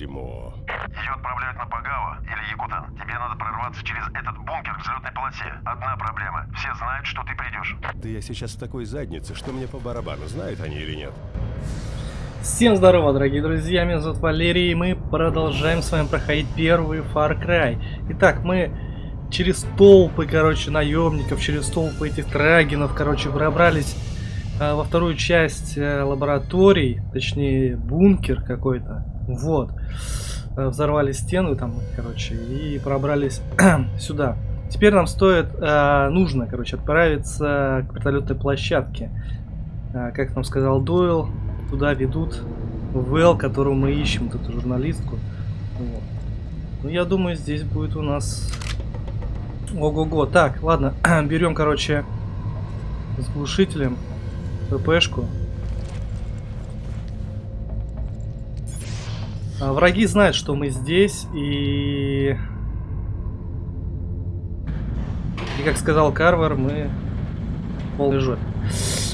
дерьмо. Ее отправляют на Пагава или Якутан. Тебе надо прорваться через этот бункер к взлетной полосе. Одна проблема. Все знают, что ты придешь. Да я сейчас в такой заднице, что мне по барабану, знают они или нет. Всем здорово, дорогие друзья, меня зовут Валерий, и мы продолжаем с вами проходить первый Far Cry. Итак, мы через толпы, короче, наемников, через толпы этих трагинов, короче, пробрались э, во вторую часть э, лабораторий, точнее, бункер какой-то, вот. Э, взорвали стену там, короче, и пробрались сюда. Теперь нам стоит, э, нужно, короче, отправиться к вертолетной площадке. Э, как нам сказал Дойл, туда ведут Вэл, которую мы ищем, вот эту журналистку. Вот. Ну, я думаю, здесь будет у нас... Ого-го. Так, ладно, берем, короче, с глушителем ППшку. Враги знают, что мы здесь, и... И как сказал Карвар, мы полный жопе.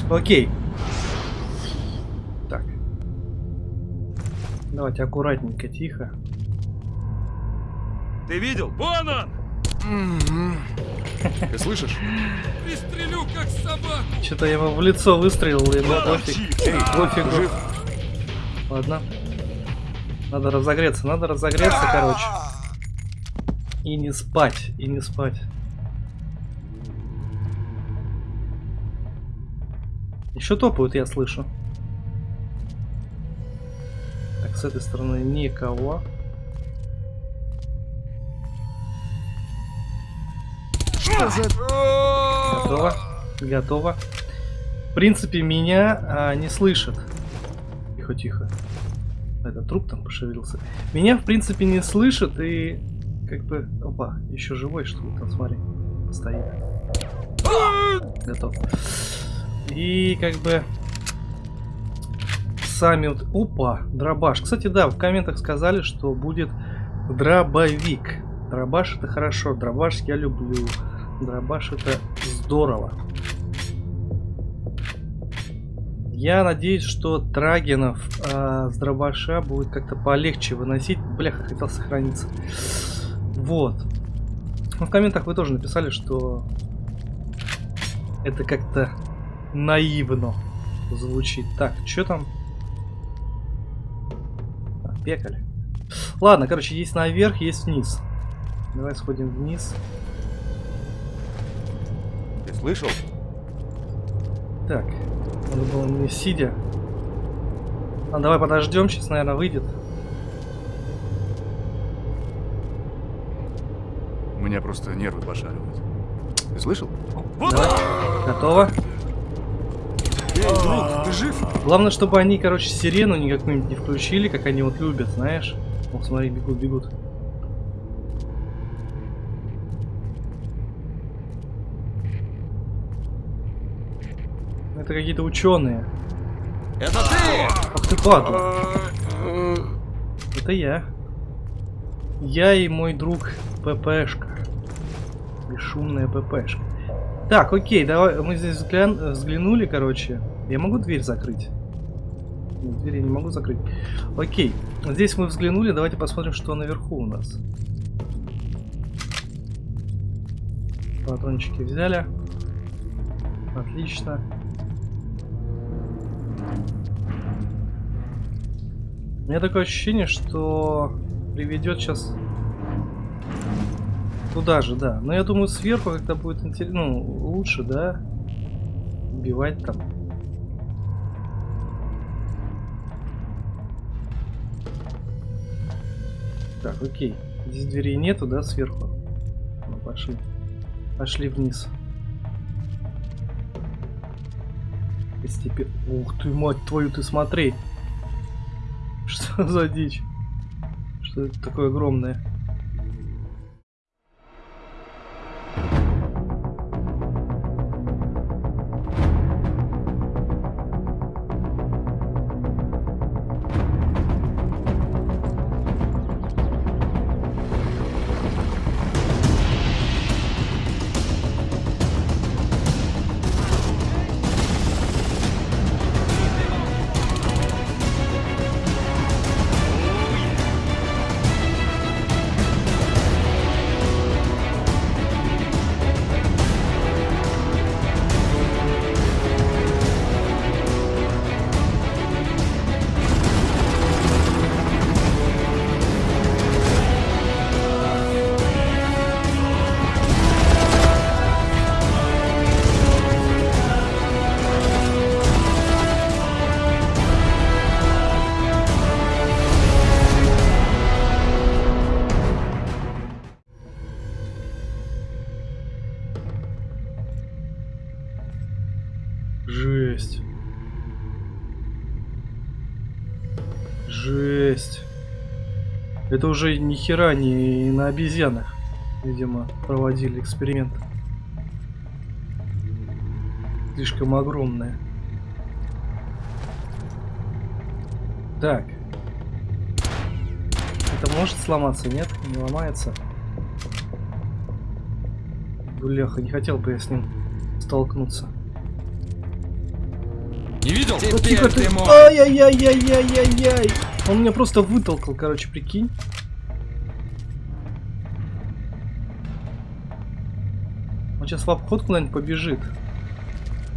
Окей. Так. Давайте аккуратненько, тихо. Ты видел? Вон он! Ты слышишь? Пристрелю, как собаку! Что-то я ему в лицо выстрелил, и ну пофиг. Эй, Пофигу. жив? Ладно. Надо разогреться, надо разогреться, короче. И не спать, и не спать. Еще топают, я слышу. Так, с этой стороны никого. Готово. Готово. В принципе, меня а, не слышат. Тихо, тихо. Это труп там пошевелился. Меня, в принципе, не слышат и как бы... Опа, еще живой, что ли, там, смотри. Стоит. Готов. И как бы... Сами вот... Опа, дробаш. Кстати, да, в комментах сказали, что будет дробовик. Дробаш это хорошо. Дробаш я люблю. Дробаш это здорово. Я надеюсь, что Трагинов э, с дробаша будет как-то полегче выносить. Бляха, хотел сохраниться. Вот. Ну, в комментах вы тоже написали, что это как-то наивно звучит. Так, что там? А, пекали. Ладно, короче, есть наверх, есть вниз. Давай сходим вниз. Ты слышал? Так, надо было мне сидя. А давай подождем, сейчас, наверное, выйдет. У меня просто нервы пошаливают. Ты слышал? Давай. Готово. Эй, друг, ты жив? Главное, чтобы они, короче, сирену никакую не включили, как они вот любят, знаешь. Вот смотри, бегут, бегут. Это какие-то ученые. Это ты! Ах ты падла. Это я. Я и мой друг ППшка. Бесшумная ППшка. Так, окей, давай, мы здесь взглян- взглянули, короче. Я могу дверь закрыть? Нет, дверь я не могу закрыть. Окей, здесь мы взглянули, давайте посмотрим, что наверху у нас. Патрончики взяли. Отлично. У меня такое ощущение, что приведет сейчас туда же, да. Но я думаю, сверху как-то будет интересно, ну, лучше, да, убивать там. Так, окей. Здесь дверей нету, да, сверху? Ну, пошли. Пошли вниз. Постепенно. Ух ты, мать твою, ты смотри. Что за дичь? Что это такое огромное? Это уже ни хера не на обезьянах, видимо, проводили эксперимент. Слишком огромное. Так. Это может сломаться, нет? Не ломается. Бляха, не хотел бы я с ним столкнуться. Не видел? Ну, тихо ты. Ай-яй-яй-яй-яй-яй-яй. Он меня просто вытолкал, короче, прикинь. Он сейчас в обход куда-нибудь побежит.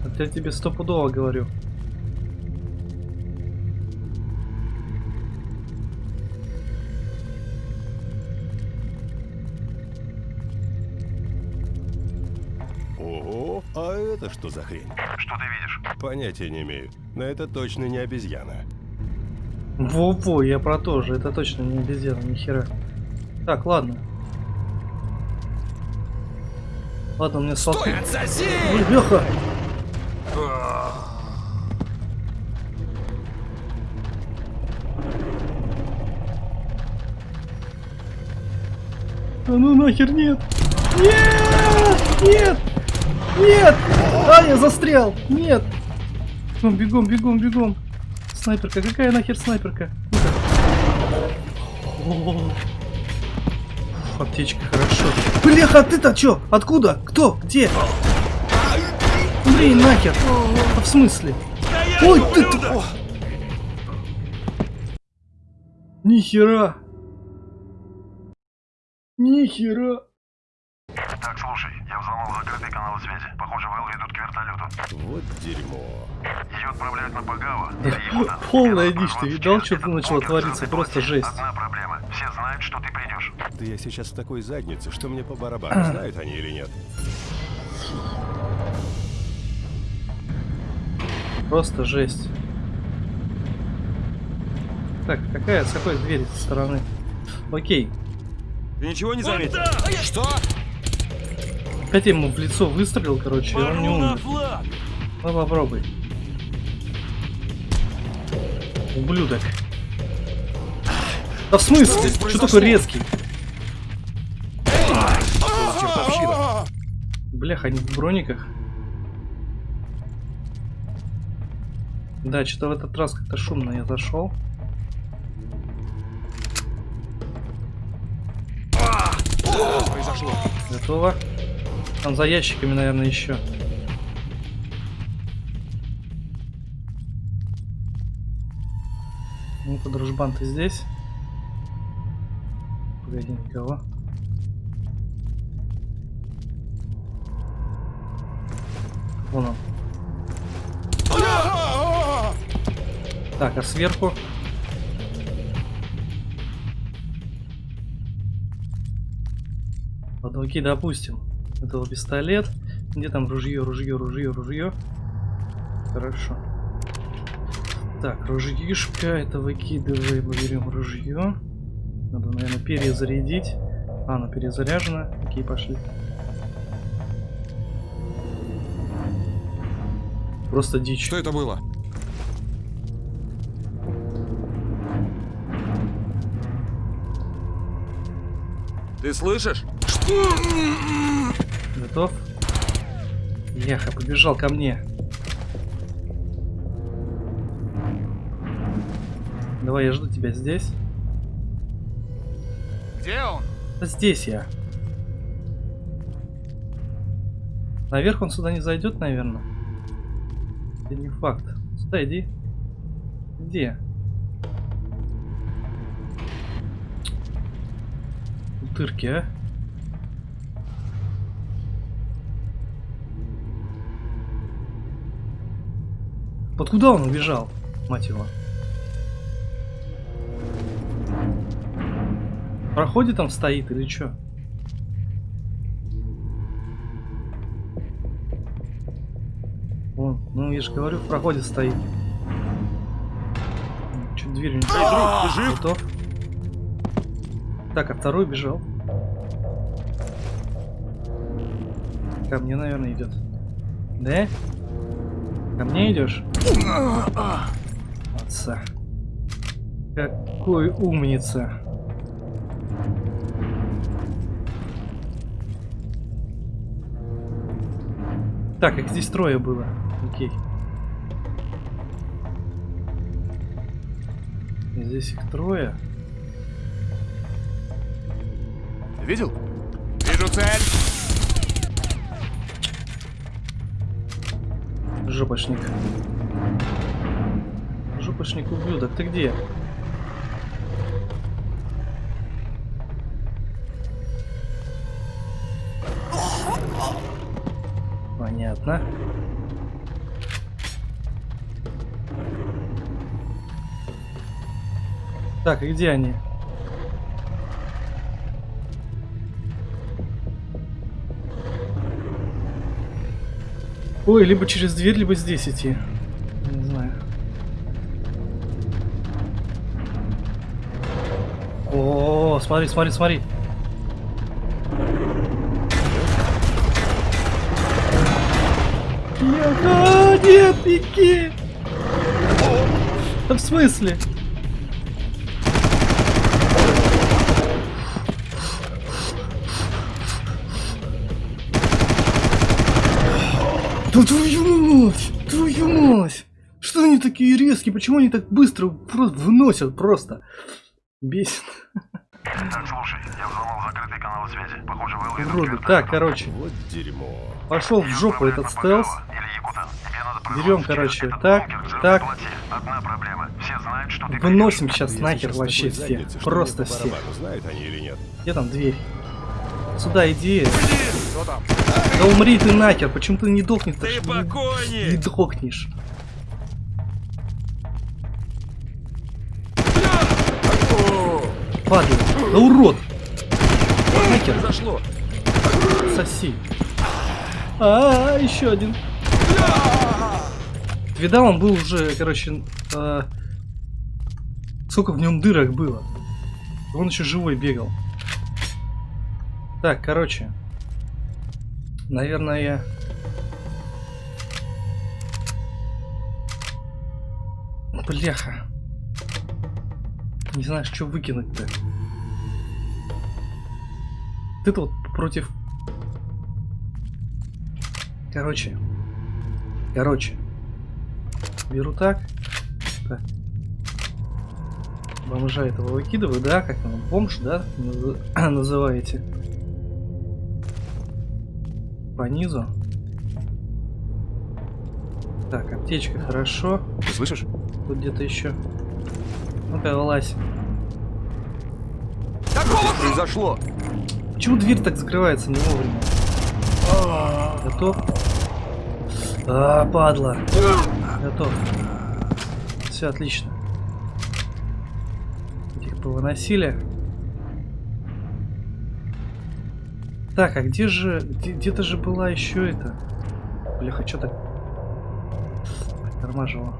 Это я тебе стопудово говорю. Ого, а это что за хрень? Что ты видишь? Понятия не имею. Но это точно не обезьяна. Во-во, я про то же. Это точно не обезьяна, ни хера. Так, ладно. Ладно, у меня отсоси! Бляха! А ну нахер нет! Нет! Нет! Нет! А, я застрял! Нет! Бегом, бегом, бегом! Снайперка, какая нахер снайперка? О, Аптечка, хорошо. Бляха, а ты-то чё? Откуда? Кто? Где? Блин, нахер! А в смысле? Ой, ты... ты- О! Нихера! Нихера! Так, слушай, я взломал закрытый канал связи. Похоже, Вэл ведут к вертолету. Вот дерьмо. Ее отправляют на Пагава. Полная дичь, ты видал, что начало бункер твориться? Просто жесть. Одна проблема. Все знают, что ты придешь. Да я сейчас в такой заднице, что мне по барабану, знают они или нет. Просто жесть. Так, какая, с какой двери со стороны? Окей. Ты ничего не заметил? там! Что? Опять я ему в лицо выстрелил, короче, и он не умер. Ну попробуй. Ублюдок. Да в смысле? Что такой резкий? Блях, они в брониках. Да, что-то в этот раз как-то шумно я зашел. Произошло. Готово. Там за ящиками, наверное, еще. Ну-ка, дружбан, ты здесь? Погоди, никого. Вон он. Так, а сверху? Ладно, окей, допустим. Это пистолет. Где там ружье, ружье, ружье, ружье? Хорошо. Так, ружьишка, это выкидываем, берем ружье. Надо, наверное, перезарядить. А, оно перезаряжено. Окей, пошли. Просто дичь. Что это было? Ты слышишь? Готов? Яха, побежал ко мне. Давай, я жду тебя здесь. Где он? Да Здесь я. Наверх он сюда не зайдет, наверное. Это не факт. Сюда иди. Где? Утырки, а? Под куда он убежал, мать его? Проходе там стоит или что? Вон, ну я же говорю, в проходе стоит. Чуть дверь не Эй, друг, ты жив? Готов. Так, а второй бежал. Ко мне, наверное, идет. Да? Ко мне идешь? Отца. Какой умница. Так, их здесь трое было. Окей. Здесь их трое. Видел? Вижу цель. Жопошник. Жопошник ублюдок, ты где? Понятно. Так, и где они? Ой, либо через дверь, либо здесь идти. Не знаю. О, смотри, смотри, смотри. Нет, беги! Да в смысле? Да твою мать! Твою мать! Что они такие резкие? Почему они так быстро просто выносят просто? Бесит. Так, слушай, я взломал закрытый канал связи. Похоже, Уроды. Вертолет Так, короче. Вот дерьмо. пошел в жопу этот стелс. Папагава или Якутан. Берем, короче, так, так. Одна проблема. Все знают, что ты Выносим сейчас нахер сейчас вообще всех. Просто всех. Знают они или нет? Где там дверь? Сюда иди. Что там? Да умри ты нахер, почему ты не дохнешь? Ты Не покойник! дохнешь. Падла. Да урод! Нахер, Зашло! соси. А, еще один. Видал, он был уже, короче, а, сколько в нем дырок было. Он еще живой бегал. Так, короче. Наверное, я... Бляха. Не знаешь, что выкинуть-то. Ты-то вот против... Короче. Короче. Беру так. Так. Бомжа этого выкидываю, да? Как там? Бомж, да? наз- Называете. По низу. Так, аптечка, хорошо. Ты слышишь? Тут где-то еще. Ну-ка, вылазь. Такого произошло. Почему дверь так закрывается не вовремя? Готов? А, падла. Готов. Все отлично. Этих повыносили. Так, а где же... где- Где-то же была еще это... Бляха, что так... Тормаживало.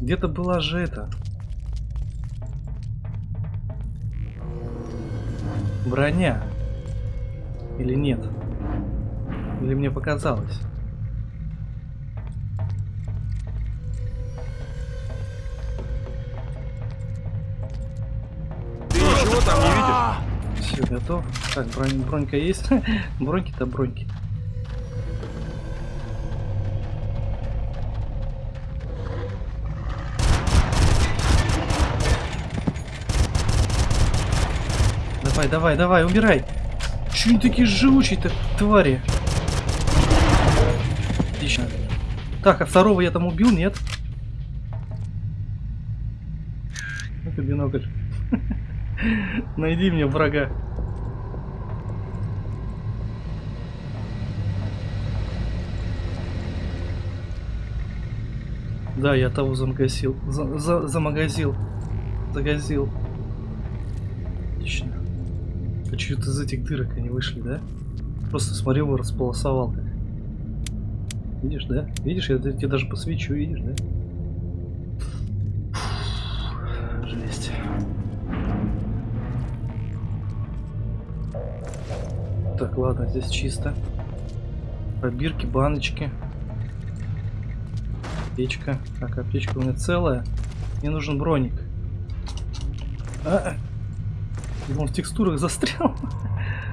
Где-то была же это... Броня. Или нет? Или мне показалось? Все, готов. Так, бронь, бронька есть? Броньки-то броньки. Давай, давай, давай, убирай. Че они такие живучие-то, твари? Отлично. Так, а второго я там убил, нет? Найди мне врага. Да, я того замагазил. За, за, замагазил. Загазил. Отлично. А что-то из этих дырок они вышли, да? Просто смотрел его располосовал. Видишь, да? Видишь, я тебе даже посвечу, видишь, да? Жесть. Так, ладно, здесь чисто. Пробирки, баночки. Аптечка. Так, аптечка у меня целая. Мне нужен броник. А, -а. он в текстурах застрял.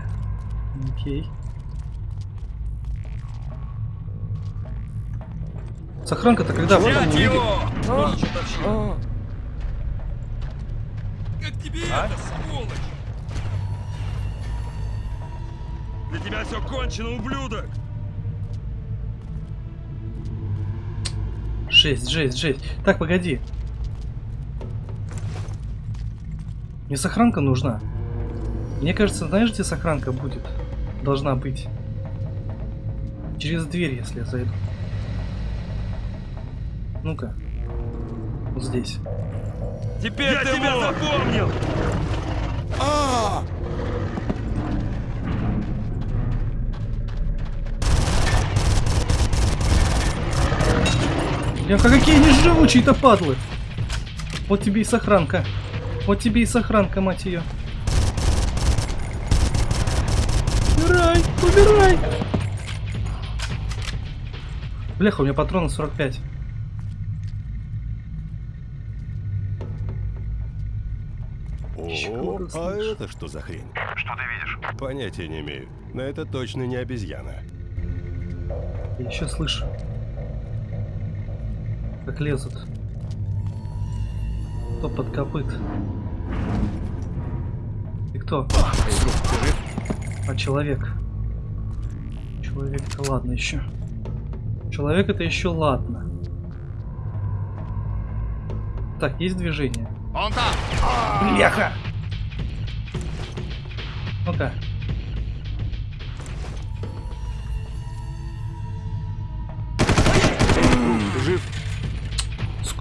Окей. Сохранка-то когда Взять его! Как тебе это, тебя все кончено, ублюдок! Жесть, жесть, жесть. Так, погоди. Мне сохранка нужна. Мне кажется, знаешь, где сохранка будет? Должна быть. Через дверь, если я зайду. Ну-ка. Вот здесь. Теперь Я тебя мог. запомнил! Бляха, какие они живучие-то падлы! Вот тебе и сохранка. Вот тебе и сохранка, мать ее. Убирай, убирай! Бляха, у меня патроны 45. О, а это что за хрень? Что ты видишь? Понятия не имею. Но это точно не обезьяна. Я еще слышу. Как лезут. Копыт. Кто? Эй, друг, ты жив? А человек. Человек это ладно еще. Человек это еще ладно. Так, есть движение. Он там! Бляха! Ну-ка.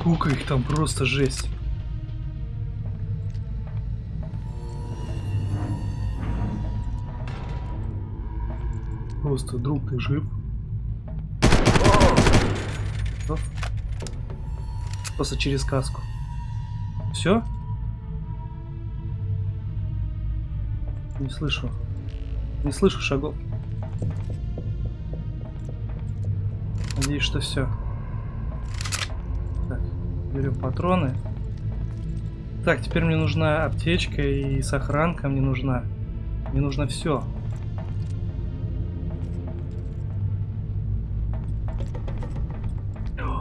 Сколько их там, просто жесть. Просто, друг, ты жив? Просто через каску. Все? Не слышу. Не слышу шагов. Надеюсь, что все. Так, берем патроны. Так, теперь мне нужна аптечка и сохранка мне нужна. Мне нужно все.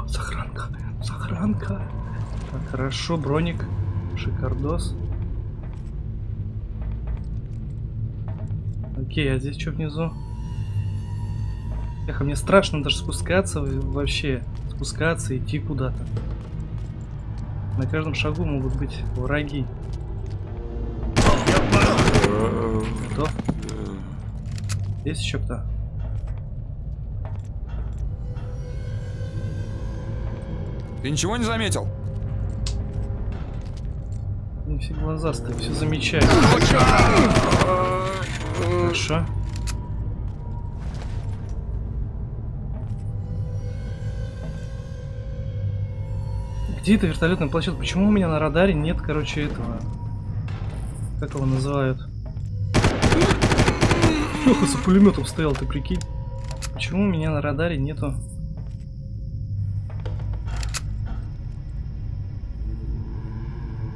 Сохранка, сохранка. Так, хорошо, броник, шикардос. Окей, а здесь что внизу? Эх, а мне страшно даже спускаться вообще. Спускаться, идти куда-то. На каждом шагу могут быть враги. Кто? Есть еще кто? Ты ничего не заметил? Не все глазастые, все замечают. Хорошо. Где эта вертолетная площадка? Почему у меня на радаре нет, короче, этого? Как его называют? Леха за пулеметом стоял, ты прикинь. Почему у меня на радаре нету?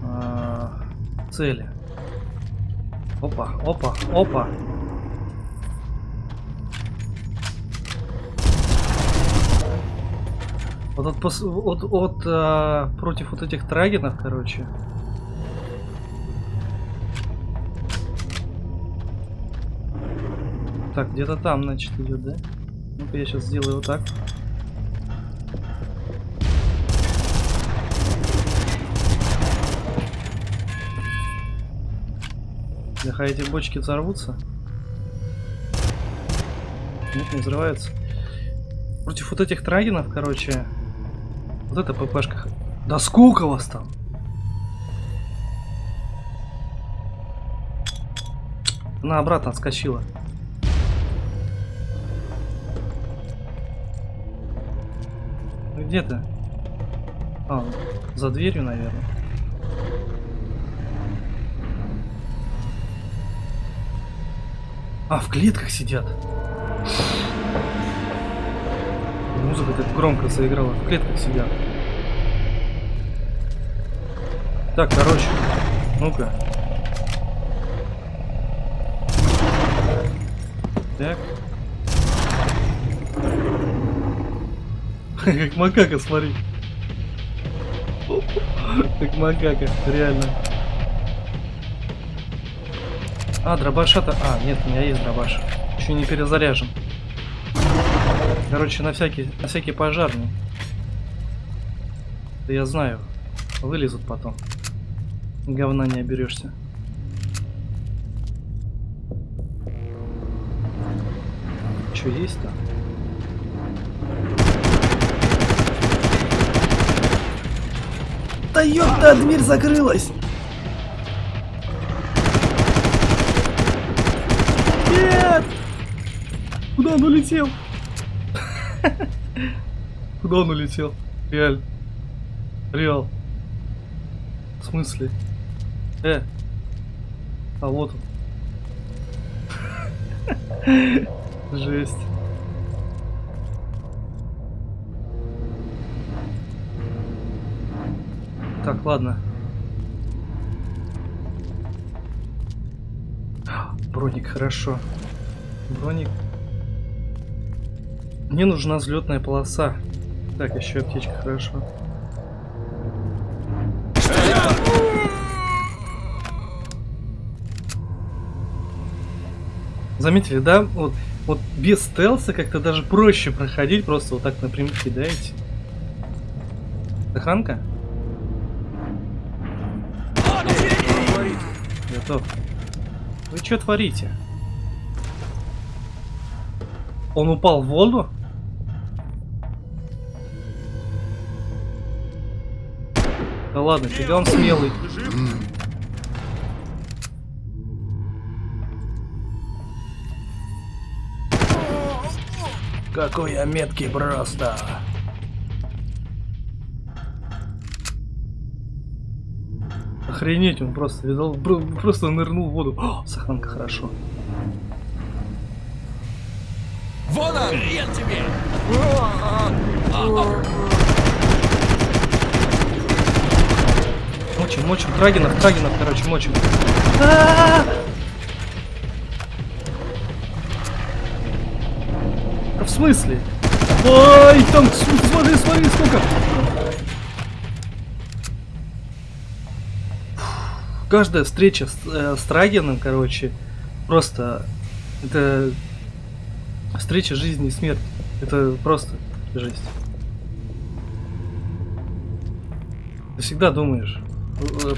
а, цели. Опа, опа, опа. Вот от, от, от, а, против вот этих трагенов, короче. Так, где-то там, значит, идет, да? Ну-ка, я сейчас сделаю вот так. Бляха, эти бочки взорвутся? Нет, не взрываются. Против вот этих трагенов, короче. Вот это ППшка. Да сколько вас там? Она обратно отскочила. Где ты? А, за дверью, наверное. А, в клетках сидят. Музыка так громко заиграла, в клетках сидят. Так, короче, ну-ка. Так. Как макака, смотри. Как макака, реально. А, дробаша-то... А, нет, у меня есть дробаш. Еще не перезаряжен. Короче, на всякий, на всякий пожарный. Да я знаю. Вылезут потом. Говна не оберешься. Что есть-то? Да ёпта, дверь закрылась! Нет! Куда он улетел? Куда он улетел? Реально. Реал. В смысле? Э. А вот он. Жесть. Так, ладно. Броник, хорошо. Броник. Мне нужна взлетная полоса. Так, еще аптечка, хорошо. Заметили, да? Вот, вот без стелса как-то даже проще проходить, просто вот так напрямик кидаете. Дыханка? Готов. Вы что творите? Он упал в воду? Да ладно, фига он смелый. Какой я меткий просто. Охренеть, он просто видал, просто нырнул в воду. О, сохранка хорошо. Вон он! Хрен тебе! Мочим, мочим, Трагинов, Трагинов, короче, мочим. Да в смысле? Ой, там, смотри, смотри, сколько. Каждая встреча с, э, с Трагином, короче, просто это встреча жизни и смерти. Это просто жесть. Ты всегда думаешь,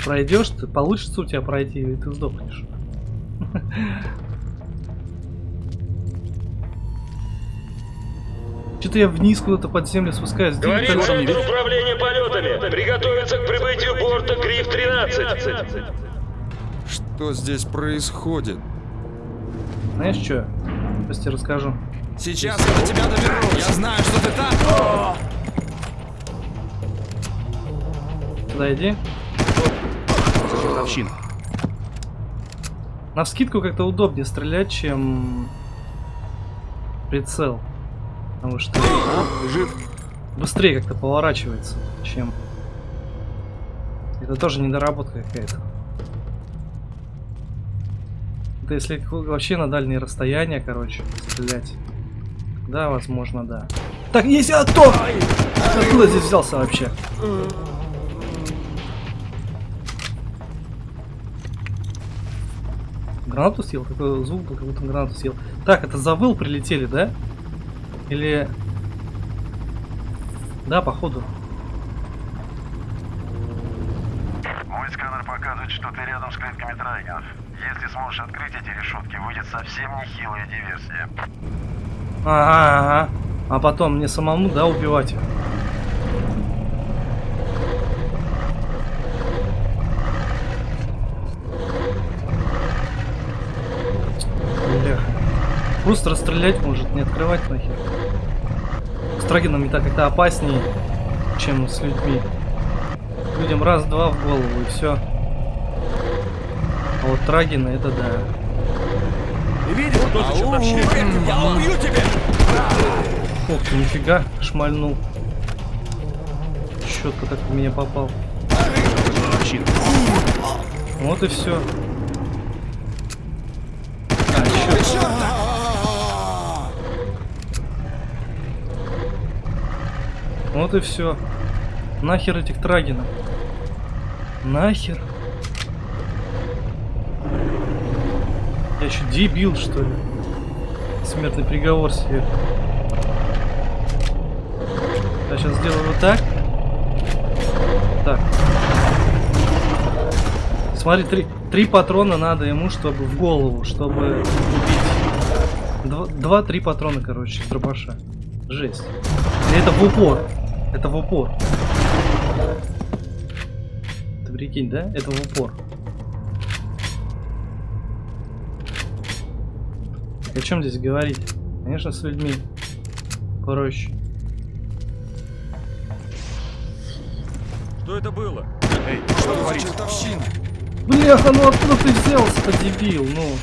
пройдешь, ты получится у тебя пройти, и ты сдохнешь. Что-то я вниз куда-то под землю спускаюсь. Говорит? Центр управления полетами. Приготовиться к прибытию борта Гриф-13. Что здесь происходит? Знаешь что? Тебе расскажу. Сейчас я до тебя доберусь. Я знаю, что ты там. Иди. Чертовщина. На вскидку как-то удобнее стрелять, чем прицел. Потому что Жив? быстрее как-то поворачивается, чем... Это тоже недоработка какая-то. Это если вообще на дальние расстояния, короче, стрелять. Да, возможно, да. Так, а кто? Откуда здесь взялся вообще? Гранату съел? Какой звук был, как будто гранату съел. Так, это завыл прилетели, да? Или... Да, походу. Мой сканер показывает, что ты рядом с клетками трайгенов. Если сможешь открыть эти решетки, выйдет совсем нехилая диверсия. Ага, ага. А потом мне самому, да, убивать их. Бляха. Просто расстрелять может, не открывать нахер. С Трагином так как-то опаснее, чем с людьми. Людям раз-два в голову и все. А вот Трагина это да. Видел, кто за чертовщина? Я убью тебя! Ох ты, нифига, шмальнул. Четко так в меня попал. Вот и все. А, еще. Вот и все. Нахер этих трагинов. Нахер. Я что, дебил, что ли? Смертный приговор себе. Я сейчас сделаю вот так. Так. Смотри, три, три патрона надо ему, чтобы в голову, чтобы убить. Два-три патрона, короче, с дробаша. Жесть. И это в упор. Это в упор. Ты прикинь, да? Это в упор. О чем здесь говорить? Конечно, с людьми проще. Что это было? Эй, что творится? Чертовщина! Бляха, ну откуда ты взялся-то, дебил? Ну.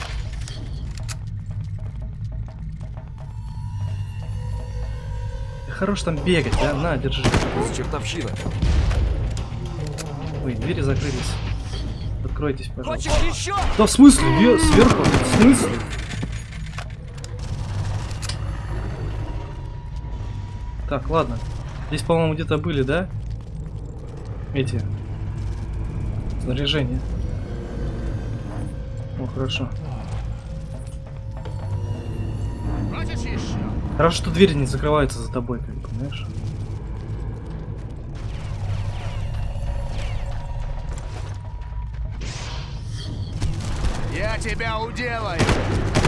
Хорош там бегать, да? На, держи. Чертовщина! Ой, двери закрылись. Откройтесь, пожалуйста. Хочешь еще? Да в смысле? Я сверху? В смысле? Так, ладно. Здесь, по-моему, где-то были, да? Эти. Снаряжение. О, хорошо. Хорошо, что двери не закрываются за тобой, как понимаешь? Я тебя уделаю.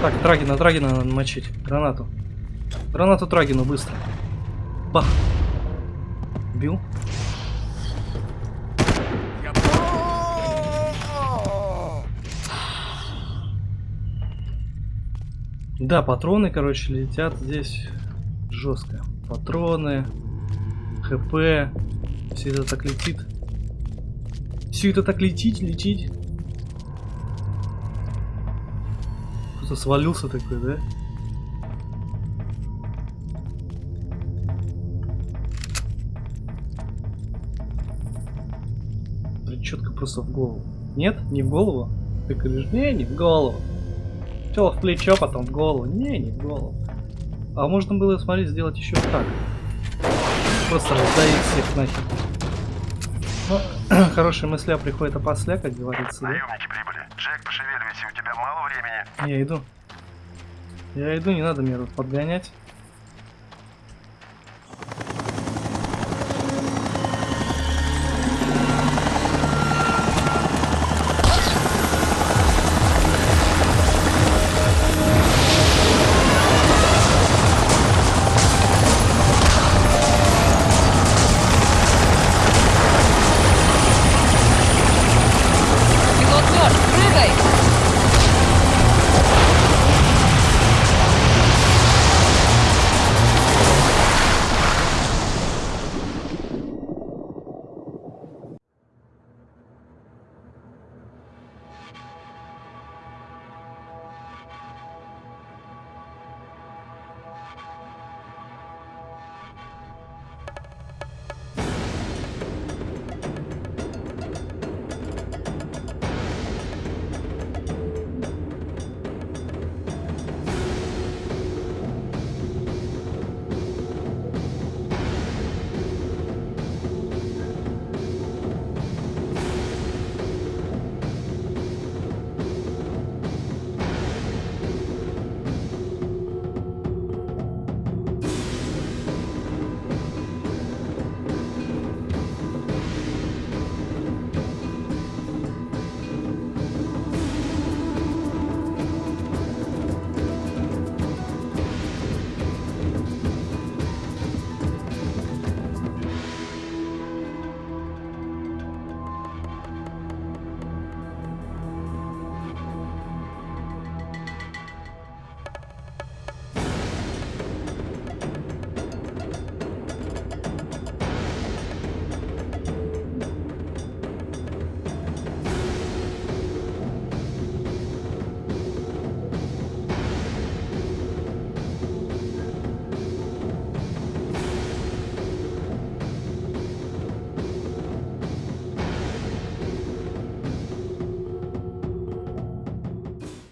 Так, Трагина, Трагина надо мочить. Гранату. Гранату Трагину, быстро. Бах. Бил. Я... Да, патроны, короче, летят здесь жестко. Патроны, ХП, все это так летит. Все это так летит, летит. Кто-то свалился такой, да? Четко просто в голову. Нет, не в голову. Ты говоришь, не, не в голову. Сначала в плечо, потом в голову. Не, не в голову. А можно было, смотри, сделать еще так. Просто раздавить всех нахер. Ну, хорошие мысли приходят опосля, как говорится, да? Наемники прибыли. Джек, пошевеливайся, у тебя мало времени. Я иду. Я иду, не надо мне тут подгонять.